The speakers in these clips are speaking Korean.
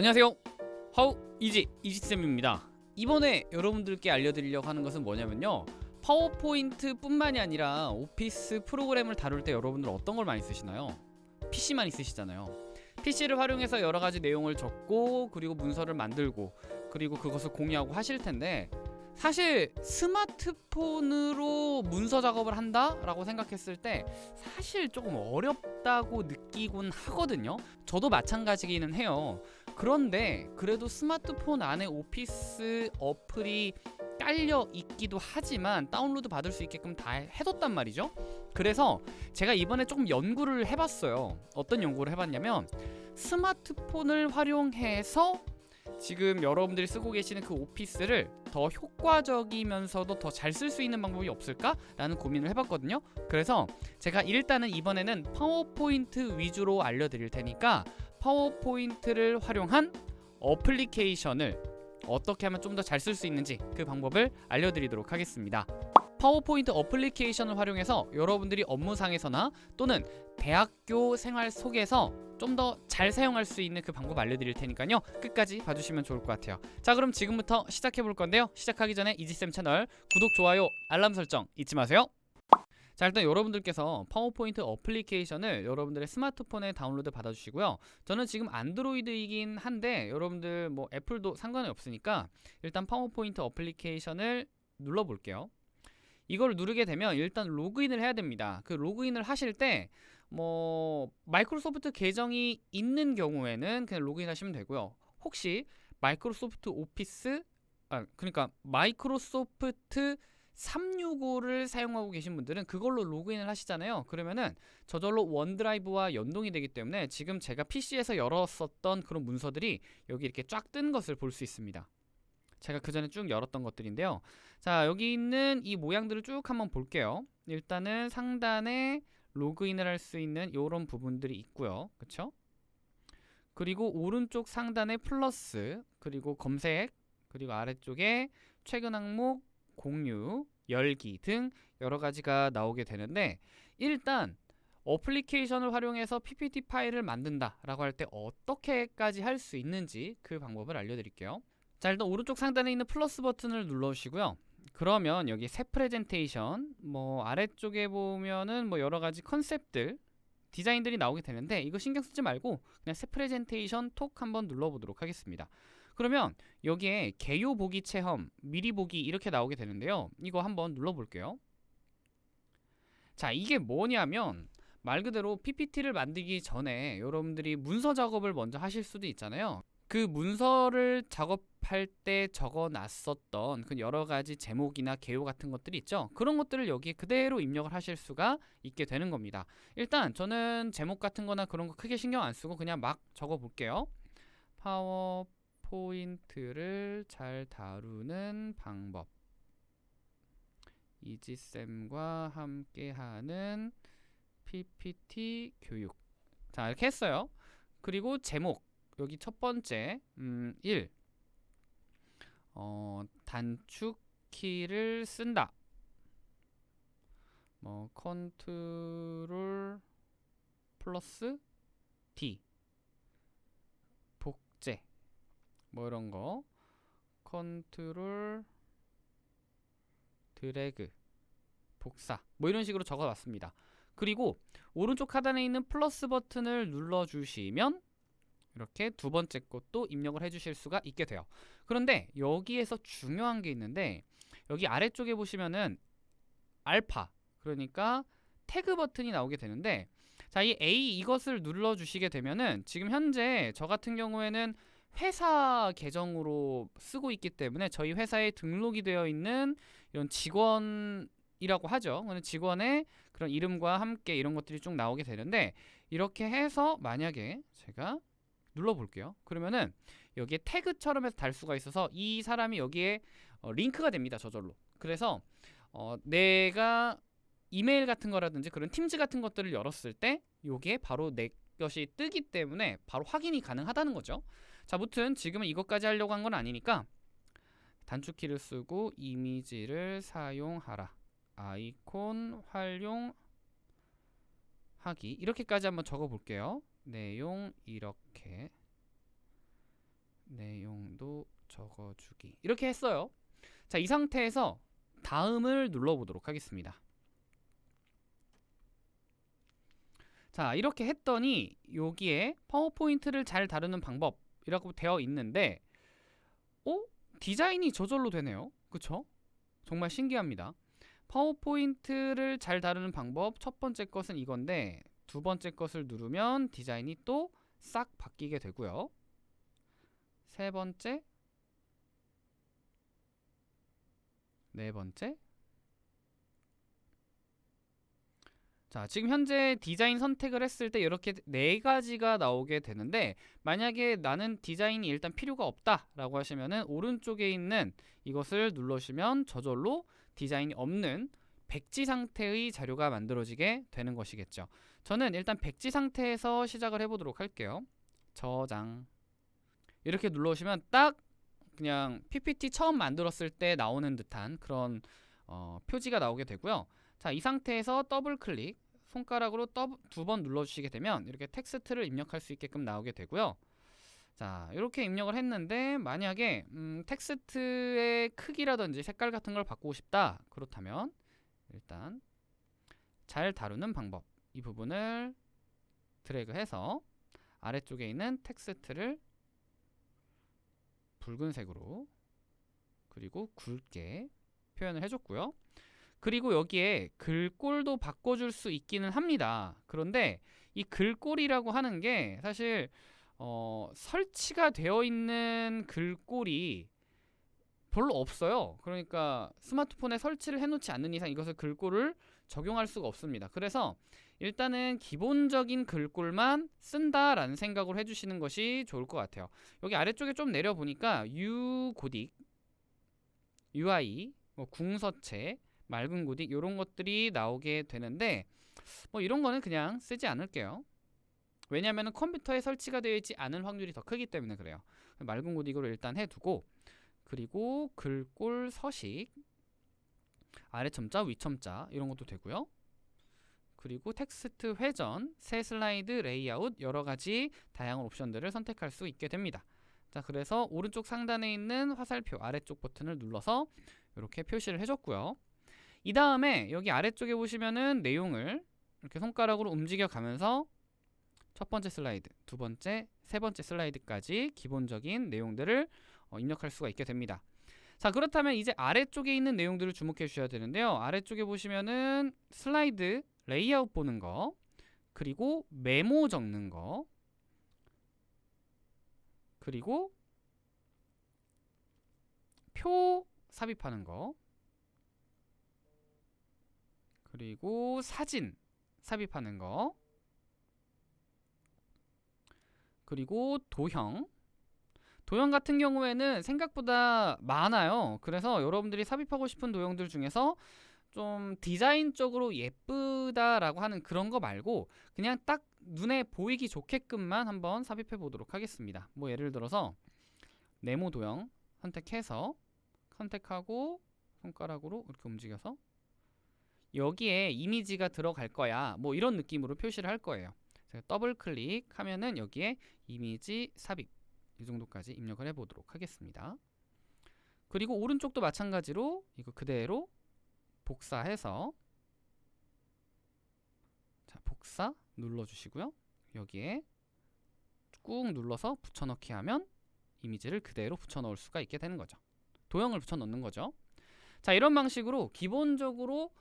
안녕하세요. 하우 이지 이지쌤입니다. 이번에 여러분들께 알려드리려고 하는 것은 뭐냐면요. 파워포인트 뿐만이 아니라 오피스 프로그램을 다룰 때 여러분들 어떤 걸 많이 쓰시나요? PC만 있으시잖아요. PC를 활용해서 여러가지 내용을 적고 그리고 문서를 만들고 그리고 그것을 공유하고 하실 텐데 사실 스마트폰으로 문서 작업을 한다? 라고 생각했을 때 사실 조금 어렵다고 느끼곤 하거든요. 저도 마찬가지기는 해요 그런데 그래도 스마트폰 안에 오피스 어플이 깔려 있기도 하지만 다운로드 받을 수 있게끔 다 해뒀단 말이죠 그래서 제가 이번에 조금 연구를 해봤어요 어떤 연구를 해봤냐면 스마트폰을 활용해서 지금 여러분들이 쓰고 계시는 그 오피스를 더 효과적이면서도 더 잘 쓸 수 있는 방법이 없을까? 라는 고민을 해봤거든요 그래서 제가 일단은 이번에는 파워포인트 위주로 알려드릴 테니까 파워포인트를 활용한 어플리케이션을 어떻게 하면 좀 더 잘 쓸 수 있는지 그 방법을 알려드리도록 하겠습니다. 파워포인트 어플리케이션을 활용해서 여러분들이 업무상에서나 또는 대학교 생활 속에서 좀 더 잘 사용할 수 있는 그 방법 알려드릴 테니까요. 끝까지 봐주시면 좋을 것 같아요. 자 그럼 지금부터 시작해 볼 건데요. 시작하기 전에 이지쌤 채널 구독, 좋아요, 알람 설정 잊지 마세요 자 일단 여러분들께서 파워포인트 어플리케이션을 여러분들의 스마트폰에 다운로드 받아주시고요. 저는 지금 안드로이드이긴 한데 여러분들 뭐 애플도 상관이 없으니까 일단 파워포인트 어플리케이션을 눌러 볼게요. 이걸 누르게 되면 일단 로그인을 해야 됩니다. 그 로그인을 하실 때 뭐 마이크로소프트 계정이 있는 경우에는 그냥 로그인 하시면 되고요. 혹시 마이크로소프트 오피스 아 그러니까 마이크로소프트 365를 사용하고 계신 분들은 그걸로 로그인을 하시잖아요. 그러면은 저절로 원드라이브와 연동이 되기 때문에 지금 제가 PC에서 열었었던 그런 문서들이 여기 이렇게 쫙 뜬 것을 볼 수 있습니다. 제가 그 전에 쭉 열었던 것들인데요. 자 여기 있는 이 모양들을 쭉 한번 볼게요. 일단은 상단에 로그인을 할 수 있는 이런 부분들이 있고요. 그쵸? 그리고 오른쪽 상단에 플러스 그리고 검색 그리고 아래쪽에 최근 항목 공유, 열기 등 여러 가지가 나오게 되는데 일단 어플리케이션을 활용해서 PPT 파일을 만든다 라고 할 때 어떻게까지 할 수 있는지 그 방법을 알려드릴게요. 자 일단 오른쪽 상단에 있는 플러스 버튼을 눌러주시고요. 그러면 여기 새 프레젠테이션 뭐 아래쪽에 보면은 뭐 여러가지 컨셉들 디자인들이 나오게 되는데 이거 신경 쓰지 말고 그냥 새 프레젠테이션 톡 한번 눌러보도록 하겠습니다 그러면 여기에 개요 보기 체험, 미리 보기 이렇게 나오게 되는데요. 이거 한번 눌러볼게요. 자, 이게 뭐냐면 말 그대로 PPT를 만들기 전에 여러분들이 문서 작업을 먼저 하실 수도 있잖아요. 그 문서를 작업할 때 적어 놨었던 그 여러 가지 제목이나 개요 같은 것들이 있죠. 그런 것들을 여기에 그대로 입력을 하실 수가 있게 되는 겁니다. 일단 저는 제목 같은 거나 그런 거 크게 신경 안 쓰고 그냥 막 적어 볼게요. 파워 포인트를 잘 다루는 방법. 이지쌤과 함께하는 PPT 교육. 자 이렇게 했어요. 그리고 제목. 여기 첫 번째 음, 1 어, 단축 키를 쓴다. 뭐 컨트롤 플러스 D 복제 뭐 이런 거. 컨트롤 드래그 복사. 뭐 이런 식으로 적어놨습니다. 그리고 오른쪽 하단에 있는 플러스 버튼을 눌러주시면 이렇게 두 번째 것도 입력을 해주실 수가 있게 돼요. 그런데 여기에서 중요한 게 있는데 여기 아래쪽에 보시면은 알파 그러니까 태그 버튼이 나오게 되는데 자 이 A 이것을 눌러주시게 되면은 지금 현재 저 같은 경우에는 회사 계정으로 쓰고 있기 때문에 저희 회사에 등록이 되어 있는 이런 직원 이라고 하죠. 직원의 그런 이름과 함께 이런 것들이 쭉 나오게 되는데 이렇게 해서 만약에 제가 눌러볼게요. 그러면은 여기에 태그처럼 해서 달 수가 있어서 이 사람이 여기에 어, 링크가 됩니다. 저절로. 그래서 어, 내가 이메일 같은 거라든지 그런 팀즈 같은 것들을 열었을 때 요게 바로 내 것이 뜨기 때문에 바로 확인이 가능하다는 거죠. 자, 무튼 지금은 이것까지 하려고 한 건 아니니까 단축키를 쓰고 이미지를 사용하라. 아이콘 활용하기 이렇게까지 한번 적어 볼게요. 내용 이렇게 바꿔주기 이렇게 했어요. 자, 이 상태에서 다음을 눌러보도록 하겠습니다. 자, 이렇게 했더니 여기에 파워포인트를 잘 다루는 방법 이라고 되어 있는데 어? 디자인이 저절로 되네요. 그쵸? 정말 신기합니다. 파워포인트를 잘 다루는 방법 첫 번째 것은 이건데 두 번째 것을 누르면 디자인이 또 싹 바뀌게 되고요. 세 번째 네 번째 자 지금 현재 디자인 선택을 했을 때 이렇게 네 가지가 나오게 되는데 만약에 나는 디자인이 일단 필요가 없다 라고 하시면은 오른쪽에 있는 이것을 눌러주시면 저절로 디자인이 없는 백지 상태의 자료가 만들어지게 되는 것이겠죠. 저는 일단 백지 상태에서 시작을 해보도록 할게요. 저장. 이렇게 눌러주시면 딱 그냥 PPT 처음 만들었을 때 나오는 듯한 그런 어, 표지가 나오게 되고요 자, 이 상태에서 더블 클릭 손가락으로 두 번 눌러주시게 되면 이렇게 텍스트를 입력할 수 있게끔 나오게 되고요. 자, 이렇게 입력을 했는데 만약에 음, 텍스트의 크기라든지 색깔 같은 걸 바꾸고 싶다. 그렇다면 일단 잘 다루는 방법 이 부분을 드래그해서 아래쪽에 있는 텍스트를 붉은색으로 그리고 굵게 표현을 해줬고요. 그리고 여기에 글꼴도 바꿔줄 수 있기는 합니다. 그런데 이 글꼴이라고 하는 게 사실 어, 설치가 되어 있는 글꼴이 별로 없어요. 그러니까 스마트폰에 설치를 해놓지 않는 이상 이것을 글꼴을 적용할 수가 없습니다. 그래서 일단은 기본적인 글꼴만 쓴다라는 생각을 해주시는 것이 좋을 것 같아요. 여기 아래쪽에 좀 내려보니까 유고딕, UI, 뭐 궁서체, 맑은 고딕 이런 것들이 나오게 되는데 뭐 이런 거는 그냥 쓰지 않을게요. 왜냐하면 컴퓨터에 설치가 되어 있지 않은 확률이 더 크기 때문에 그래요. 맑은 고딕으로 일단 해두고 그리고 글꼴 서식 아래 첨자 위 첨자 이런 것도 되고요. 그리고 텍스트 회전, 새 슬라이드 레이아웃 여러 가지 다양한 옵션들을 선택할 수 있게 됩니다. 자, 그래서 오른쪽 상단에 있는 화살표 아래쪽 버튼을 눌러서 이렇게 표시를 해줬고요. 이 다음에 여기 아래쪽에 보시면은 내용을 이렇게 손가락으로 움직여 가면서 첫 번째 슬라이드, 두 번째, 세 번째 슬라이드까지 기본적인 내용들을 어, 입력할 수가 있게 됩니다. 자 그렇다면 이제 아래쪽에 있는 내용들을 주목해 주셔야 되는데요. 아래쪽에 보시면은 슬라이드 레이아웃 보는 거 그리고 메모 적는 거 그리고 표 삽입하는 거 그리고 사진 삽입하는 거. 그리고 도형. 도형 같은 경우에는 생각보다 많아요. 그래서 여러분들이 삽입하고 싶은 도형들 중에서 좀 디자인적으로 예쁘다라고 하는 그런 거 말고 그냥 딱 눈에 보이기 좋게끔만 한번 삽입해 보도록 하겠습니다. 뭐 예를 들어서 네모 도형 선택해서 선택하고 손가락으로 이렇게 움직여서 여기에 이미지가 들어갈 거야. 뭐 이런 느낌으로 표시를 할 거예요. 더블 클릭하면은 여기에 이미지 삽입 이 정도까지 입력을 해 보도록 하겠습니다. 그리고 오른쪽도 마찬가지로 이거 그대로 복사해서 자 복사 눌러 주시고요. 여기에 꾹 눌러서 붙여넣기 하면 이미지를 그대로 붙여넣을 수가 있게 되는 거죠. 도형을 붙여넣는 거죠. 자 이런 방식으로 기본적으로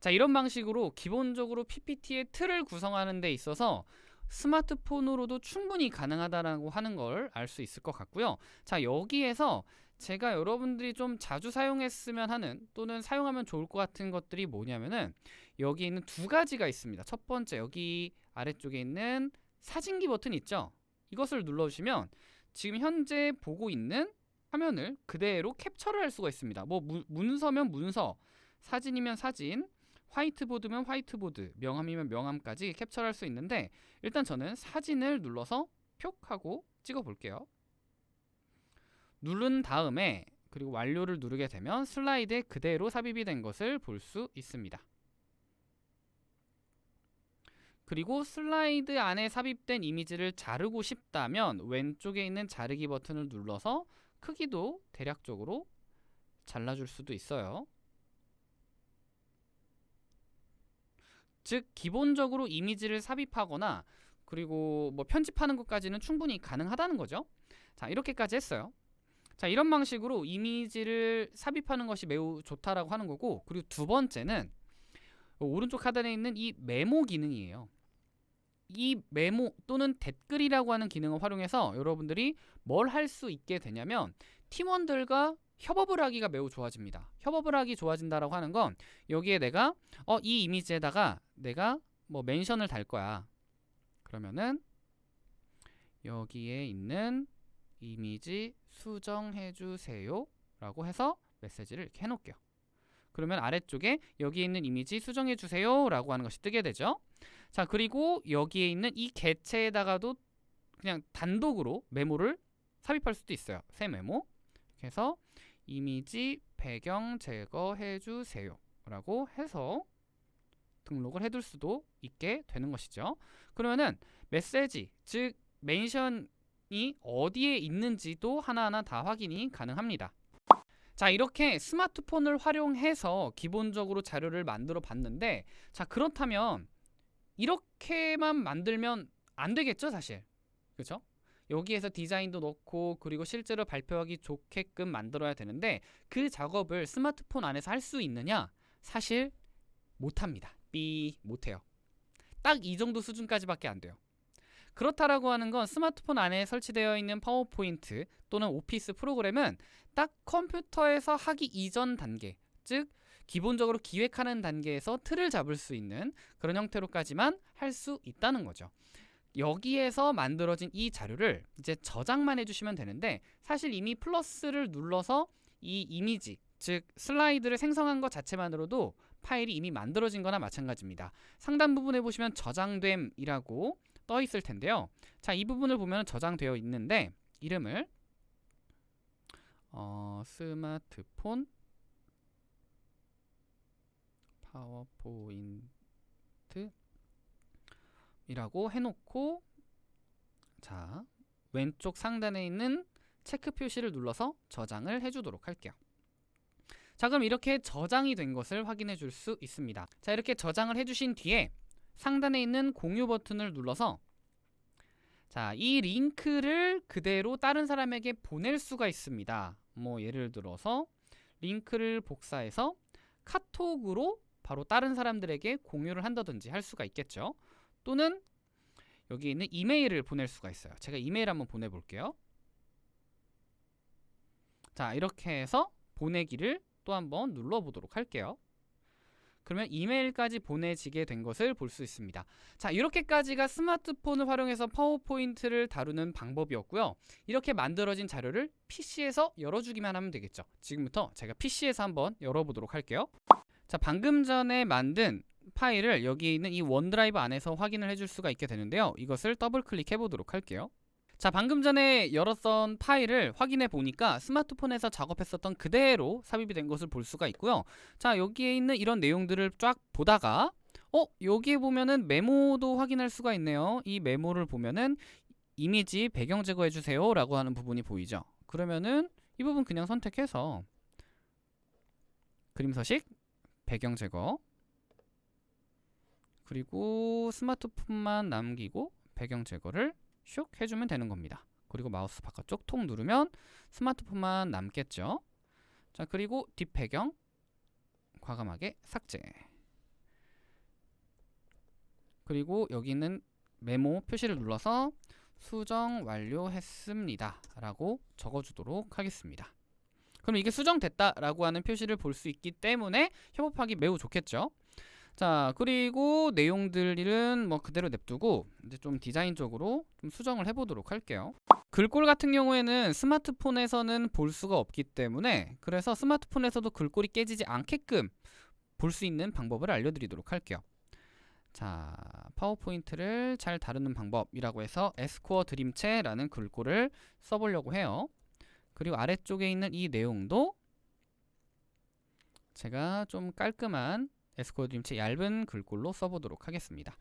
자 이런 방식으로 기본적으로 PPT의 틀을 구성하는 데 있어서 스마트폰으로도 충분히 가능하다라고 하는 걸 알 수 있을 것 같고요. 자 여기에서 제가 여러분들이 좀 자주 사용했으면 하는 또는 사용하면 좋을 것 같은 것들이 뭐냐면은 여기 있는 두 가지가 있습니다. 첫 번째 여기 아래쪽에 있는 사진기 버튼 있죠? 이것을 눌러주시면 지금 현재 보고 있는 화면을 그대로 캡처를 할 수가 있습니다. 뭐 문서면 문서, 사진이면 사진, 화이트보드면 화이트보드, 명함이면 명함까지 캡처할 수 있는데 일단 저는 사진을 눌러서 표 하고 찍어 볼게요. 누른 다음에 그리고 완료를 누르게 되면 슬라이드에 그대로 삽입이 된 것을 볼 수 있습니다. 그리고 슬라이드 안에 삽입된 이미지를 자르고 싶다면 왼쪽에 있는 자르기 버튼을 눌러서 크기도 대략적으로 잘라줄 수도 있어요. 즉 기본적으로 이미지를 삽입하거나 그리고 뭐 편집하는 것까지는 충분히 가능하다는 거죠. 자 이렇게까지 했어요. 자 이런 방식으로 이미지를 삽입하는 것이 매우 좋다라고 하는 거고 그리고 두 번째는 오른쪽 하단에 있는 이 메모 기능이에요. 이 메모 또는 댓글이라고 하는 기능을 활용해서 여러분들이 뭘 할 수 있게 되냐면 팀원들과 협업을 하기가 매우 좋아집니다. 협업을 하기 좋아진다라고 하는 건 여기에 내가 어 이 이미지에다가 내가 뭐 멘션을 달 거야. 그러면은 여기에 있는 이미지 수정해 주세요 라고 해서 메시지를 이렇게 해 놓을게요. 그러면 아래쪽에 여기 있는 이미지 수정해 주세요 라고 하는 것이 뜨게 되죠. 자, 그리고 여기에 있는 이 개체에다가도 그냥 단독으로 메모를 삽입할 수도 있어요. 새 메모. 그래서 이미지 배경 제거해 주세요 라고 해서 등록을 해둘 수도 있게 되는 것이죠. 그러면은 메시지, 즉 멘션이 어디에 있는지도 하나하나 다 확인이 가능합니다. 자 이렇게 스마트폰을 활용해서 기본적으로 자료를 만들어 봤는데 자 그렇다면 이렇게만 만들면 안 되겠죠 사실 그렇죠 여기에서 디자인도 넣고 그리고 실제로 발표하기 좋게끔 만들어야 되는데 그 작업을 스마트폰 안에서 할 수 있느냐? 사실 못합니다. 삐 못해요. 딱 이 정도 수준까지밖에 안 돼요. 그렇다라고 하는 건 스마트폰 안에 설치되어 있는 파워포인트 또는 오피스 프로그램은 딱 컴퓨터에서 하기 이전 단계 즉 기본적으로 기획하는 단계에서 틀을 잡을 수 있는 그런 형태로까지만 할 수 있다는 거죠. 여기에서 만들어진 이 자료를 이제 저장만 해주시면 되는데 사실 이미 플러스를 눌러서 이 이미지 즉 슬라이드를 생성한 것 자체만으로도 파일이 이미 만들어진 거나 마찬가지입니다. 상단 부분에 보시면 저장됨이라고 떠 있을 텐데요. 자, 이 부분을 보면 저장되어 있는데 이름을 어, 스마트폰 파워포인트 이라고 해놓고 자 왼쪽 상단에 있는 체크 표시를 눌러서 저장을 해주도록 할게요. 자 그럼 이렇게 저장이 된 것을 확인해 줄 수 있습니다. 자 이렇게 저장을 해주신 뒤에 상단에 있는 공유 버튼을 눌러서 자, 이 링크를 그대로 다른 사람에게 보낼 수가 있습니다. 뭐 예를 들어서 링크를 복사해서 카톡으로 바로 다른 사람들에게 공유를 한다든지 할 수가 있겠죠. 또는 여기 있는 이메일을 보낼 수가 있어요. 제가 이메일 한번 보내볼게요. 자, 이렇게 해서 보내기를 또 한번 눌러보도록 할게요. 그러면 이메일까지 보내지게 된 것을 볼 수 있습니다. 자, 이렇게까지가 스마트폰을 활용해서 파워포인트를 다루는 방법이었고요. 이렇게 만들어진 자료를 PC에서 열어주기만 하면 되겠죠. 지금부터 제가 PC에서 한번 열어보도록 할게요. 자, 방금 전에 만든 파일을 여기 있는 이 원드라이브 안에서 확인을 해줄 수가 있게 되는데요. 이것을 더블 클릭해 보도록 할게요. 자 방금 전에 열었던 파일을 확인해 보니까 스마트폰에서 작업했었던 그대로 삽입이 된 것을 볼 수가 있고요 자 여기에 있는 이런 내용들을 쫙 보다가 어 여기에 보면은 메모도 확인할 수가 있네요 이 메모를 보면은 이미지 배경 제거해 주세요 라고 하는 부분이 보이죠 그러면은 이 부분 그냥 선택해서 그림 서식 배경 제거 그리고 스마트폰만 남기고 배경 제거를 슉 해주면 되는 겁니다. 그리고 마우스 바깥쪽 톡 누르면 스마트폰만 남겠죠. 자 그리고 뒷배경 과감하게 삭제 그리고 여기 있는 메모 표시를 눌러서 수정 완료했습니다 라고 적어주도록 하겠습니다 그럼 이게 수정됐다 라고 하는 표시를 볼 수 있기 때문에 협업하기 매우 좋겠죠 자 그리고 내용들은 뭐 그대로 냅두고 이제 좀 디자인적으로 좀 수정을 해보도록 할게요. 글꼴 같은 경우에는 스마트폰에서는 볼 수가 없기 때문에 그래서 스마트폰에서도 글꼴이 깨지지 않게끔 볼 수 있는 방법을 알려드리도록 할게요. 자 파워포인트를 잘 다루는 방법이라고 해서 에스코어 드림체라는 글꼴을 써보려고 해요. 그리고 아래쪽에 있는 이 내용도 제가 좀 깔끔한 에스코드림체 얇은 글꼴로 써보도록 하겠습니다.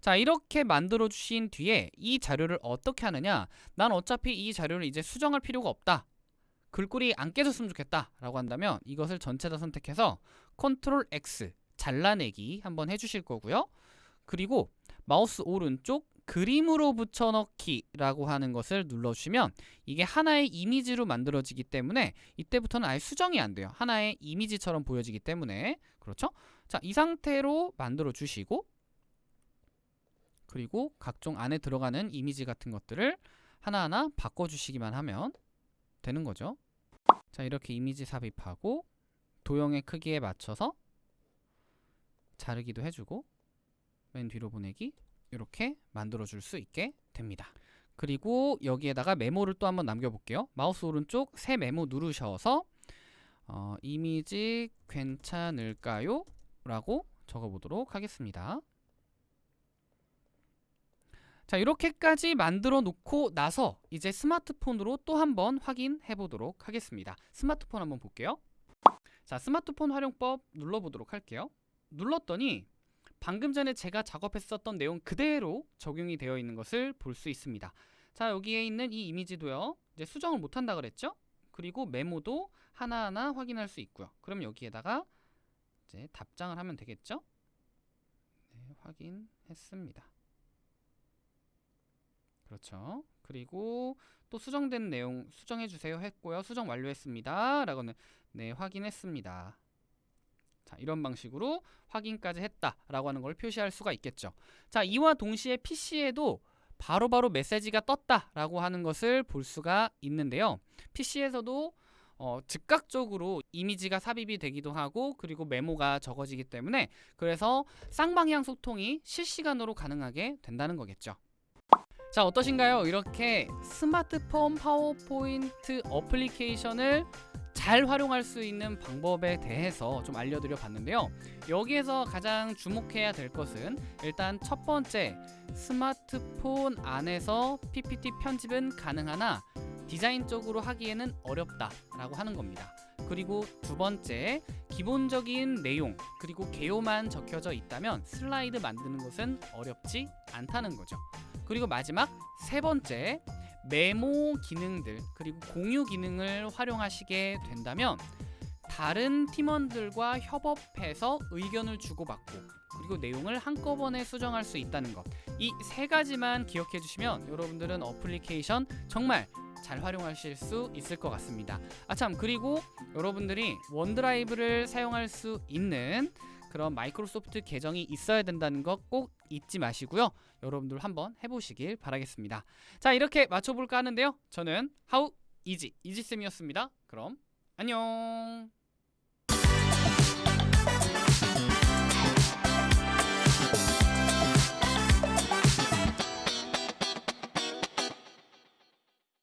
자 이렇게 만들어 주신 뒤에 이 자료를 어떻게 하느냐? 난 어차피 이 자료를 이제 수정할 필요가 없다. 글꼴이 안 깨졌으면 좋겠다 라고 한다면 이것을 전체 다 선택해서 컨트롤 X 잘라내기 한번 해주실 거고요. 그리고 마우스 오른쪽 그림으로 붙여넣기라고 하는 것을 눌러주시면 이게 하나의 이미지로 만들어지기 때문에 이때부터는 아예 수정이 안 돼요 하나의 이미지처럼 보여지기 때문에 그렇죠? 자 이 상태로 만들어 주시고 그리고 각종 안에 들어가는 이미지 같은 것들을 하나하나 바꿔주시기만 하면 되는 거죠. 자 이렇게 이미지 삽입하고 도형의 크기에 맞춰서 자르기도 해주고 맨 뒤로 보내기 이렇게 만들어 줄 수 있게 됩니다. 그리고 여기에다가 메모를 또 한번 남겨 볼게요. 마우스 오른쪽 새 메모 누르셔서 어, 이미지 괜찮을까요? 라고 적어보도록 하겠습니다. 자 이렇게까지 만들어 놓고 나서 이제 스마트폰으로 또 한번 확인해 보도록 하겠습니다 스마트폰 한번 볼게요 자 스마트폰 활용법 눌러보도록 할게요 눌렀더니 방금 전에 제가 작업했었던 내용 그대로 적용이 되어 있는 것을 볼 수 있습니다 자 여기에 있는 이 이미지도요 이제 수정을 못한다 그랬죠 그리고 메모도 하나하나 확인할 수 있고요 그럼 여기에다가 이제 답장을 하면 되겠죠 네, 확인했습니다 그렇죠. 그리고 또 수정된 내용 수정해 주세요 했고요. 수정 완료했습니다. 라고는 네, 확인했습니다. 자, 이런 방식으로 확인까지 했다라고 하는 걸 표시할 수가 있겠죠. 자, 이와 동시에 PC에도 바로바로 바로 메시지가 떴다라고 하는 것을 볼 수가 있는데요. PC에서도 어, 즉각적으로 이미지가 삽입이 되기도 하고 그리고 메모가 적어지기 때문에 그래서 쌍방향 소통이 실시간으로 가능하게 된다는 거겠죠. 자 어떠신가요? 이렇게 스마트폰 파워포인트 어플리케이션을 잘 활용할 수 있는 방법에 대해서 좀 알려드려 봤는데요 여기에서 가장 주목해야 될 것은 일단 첫 번째 스마트폰 안에서 PPT 편집은 가능하나 디자인적으로 하기에는 어렵다 라고 하는 겁니다. 그리고 두 번째 기본적인 내용 그리고 개요만 적혀져 있다면 슬라이드 만드는 것은 어렵지 않다는 거죠. 그리고 마지막 세 번째 메모 기능들 그리고 공유 기능을 활용하시게 된다면 다른 팀원들과 협업해서 의견을 주고받고 그리고 내용을 한꺼번에 수정할 수 있다는 것 이 세 가지만 기억해 주시면 여러분들은 어플리케이션 정말 잘 활용하실 수 있을 것 같습니다 아참 그리고 여러분들이 원드라이브를 사용할 수 있는 그런 마이크로소프트 계정이 있어야 된다는 것 꼭 잊지 마시고요. 여러분들 한번 해보시길 바라겠습니다. 자 이렇게 마쳐볼까 하는데요. 저는 How Easy 이지쌤이었습니다. 그럼 안녕